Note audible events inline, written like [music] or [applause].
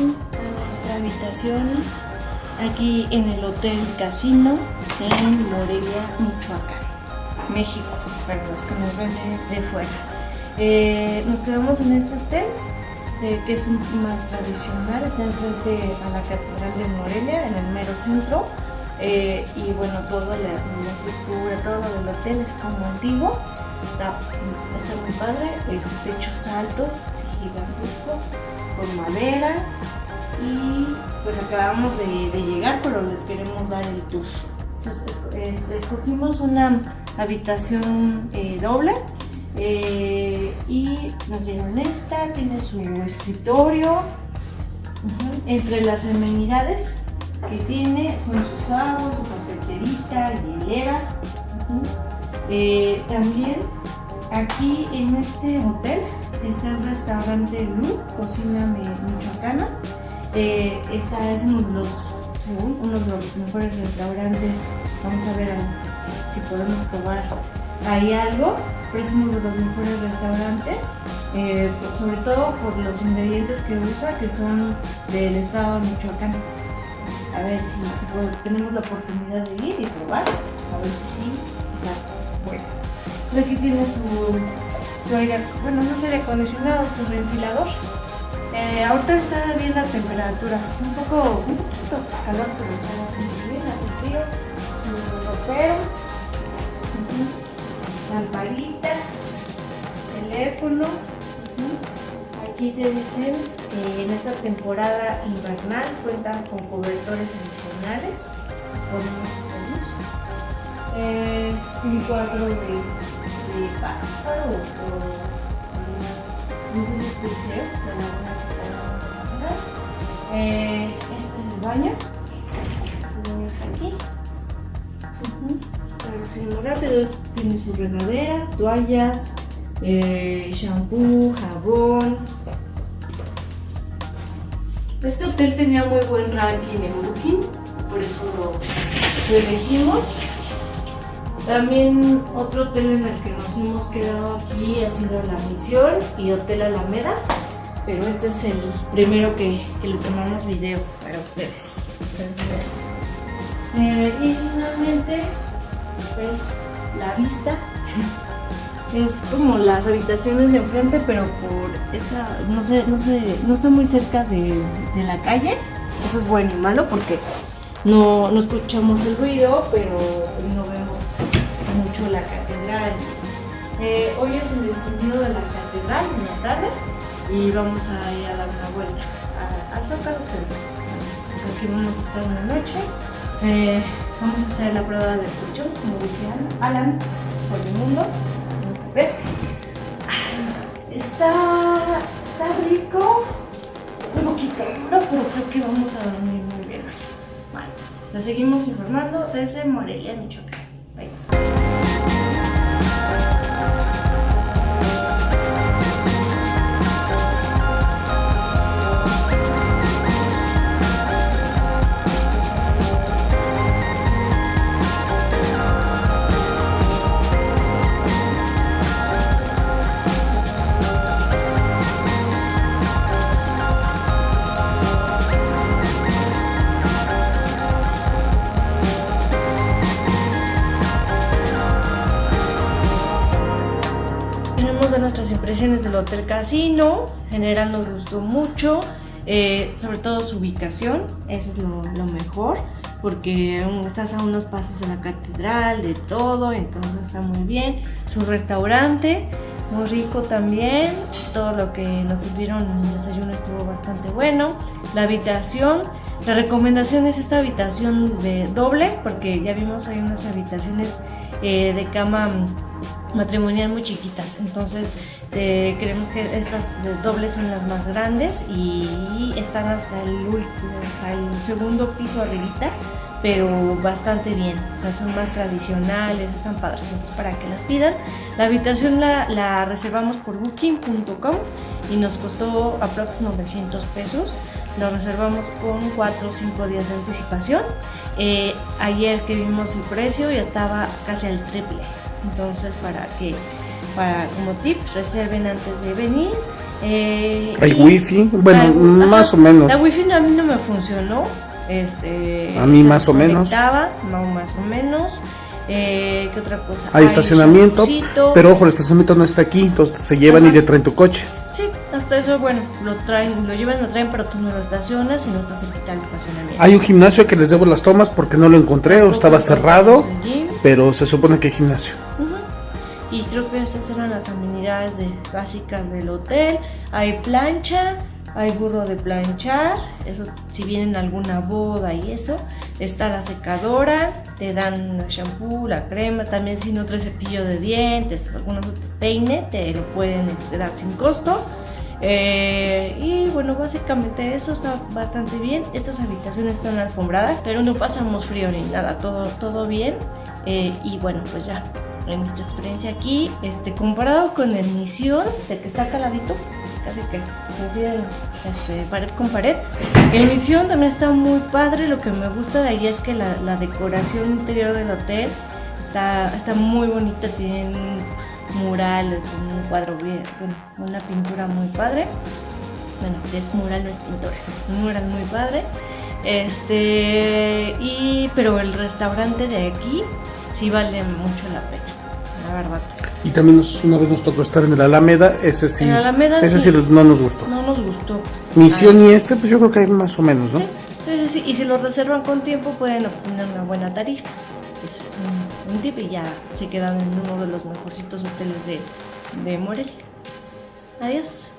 nuestra habitación aquí en el Hotel Casino en Morelia, Michoacán, México, para los que nos ven de, fuera. Eh, nos quedamos en este hotel eh, que es más tradicional, está enfrente a la Catedral de Morelia, en el mero centro. Eh, y bueno, toda la, la, estructura, todo del hotel es como antiguo, está, está muy padre, es techos altos, gigantescos, con madera y pues acabamos de, llegar, pero les queremos dar el tour. Entonces, escogimos una habitación eh, doble eh, y nos dieron esta, tiene su escritorio. -huh. Entre las amenidades que tiene son sus aguas, su cafeterita, hielera. Uh -huh. eh, también aquí en este hotel está el restaurante Lu, cocina michoacana. Eh, esta es uno de los, según uno de los mejores restaurantes. Vamos a ver si podemos probar ahí algo, pero es uno de los mejores restaurantes, eh, sobre todo por los ingredientes que usa, que son del estado de Michoacán. A ver si, tenemos la oportunidad de ir y probar, a ver si sí está bueno. Aquí tiene su, su aire, bueno, no es aire acondicionado, su ventilador. Eh, ahorita está bien la temperatura, un poco, un poquito calor, pero está bastante bien, hace frío, su ropero, teléfono. Aquí te dicen que en esta temporada invernal cuentan con cobertores adicionales. Podemos poner eh, un cuadro de, de pájaro o, o no sé si es pulseo, eh, este es el baño. El baño aquí. Uh -huh. muy rápido, es, tiene su regadera, toallas, eh, shampoo, jabón. Este hotel tenía muy buen ranking en Booking, por eso lo elegimos. También otro hotel en el que nos hemos quedado aquí ha sido La Misión y Hotel Alameda, pero este es el primero que, que le tomamos video para ustedes. Eh, y finalmente, pues la vista [laughs] es como las habitaciones de enfrente, pero por esta, no sé, no sé, no está muy cerca de, de la calle. Eso es bueno y malo porque no, no escuchamos el ruido, pero no la catedral. Eh, hoy es el descendido de la catedral en la tarde y vamos a ir a dar una vuelta al Zócalo, pero aquí vamos a estar una noche. Eh, vamos a hacer la prueba del colchón, como decía Alan, por el mundo. Vamos a ver. Está, está rico, un poquito duro, pero creo que vamos a dormir muy bien hoy. Vale, la seguimos informando desde Morelia, Michoacán. Impresiones del Hotel Casino. En general nos gustó mucho, eh, sobre todo su ubicación, eso es lo, lo, mejor, porque estás a unos pasos de la catedral, de todo, entonces está muy bien. Su restaurante, muy rico también, todo lo que nos sirvieron en el desayuno estuvo bastante bueno. La habitación, la recomendación es esta habitación de doble, porque ya vimos hay unas habitaciones eh, de cama matrimonial muy chiquitas. Entonces eh, creemos que estas dobles son las más grandes y están hasta el último hasta el segundo piso arribita pero bastante bien. O sea son más tradicionales están padres. Entonces para que las pidan. La habitación la, reservamos por booking.com y nos costó aproximadamente 900 pesos. Lo reservamos con 4 o 5 días de anticipación eh, ayer que vimos el precio ya estaba casi al triple entonces para que para como tip reserven antes de venir Eh, Hay y- wifi, bueno, más ajá, o menos. La wifi a mí no me funcionó. Este, A mí más o menos. no, más o menos. Eh, ¿Qué otra cosa? Hay estacionamiento, pero ojo, el estacionamiento no está aquí, entonces se llevan y Ajá. te traen tu coche. Hasta eso, bueno, lo traen, lo llevan, lo traen, pero tú no lo estacionas y no estás cerquita del estacionamiento. Hay un gimnasio que les debo las tomas porque no lo encontré o estaba cerrado, pero se supone que hay gimnasio. Ujú. Y creo que estas eran las amenidades de- básicas del hotel. Hay plancha, hay burro de planchar, eso si vienen alguna boda y eso. Está la secadora, te dan el shampoo, la crema, también si no traes cepillo de dientes o algún otro peine, te lo pueden este, dar sin costo. Eh, y bueno, básicamente eso está bastante bien. Estas habitaciones están alfombradas, pero no pasamos frío ni nada, todo, todo bien. Eh, y bueno, pues ya, en nuestra experiencia aquí, este, comparado con el Misión, de que está caladito, casi que coinciden este, pared con pared. El Misión también está muy padre, lo que me gusta de ahí es que la, la decoración interior del hotel está, está muy bonita, tienen murales, un cuadro bien, bueno, una pintura muy padre. Bueno, es mural, no es pintura, un mural muy padre. Este, y, pero el restaurante de aquí sí vale mucho la pena, la verdad. Y también nos- una vez nos tocó estar en el Alameda, ese sí, Alameda ese sí. sí no nos gustó. No nos gustó. Misión y este, pues yo creo que hay más o menos, ¿no? Sí, sí, y si lo reservan con tiempo pueden obtener una buena tarifa. Y ya se quedan en uno de los mejorcitos hoteles de, de Morelia. Adiós.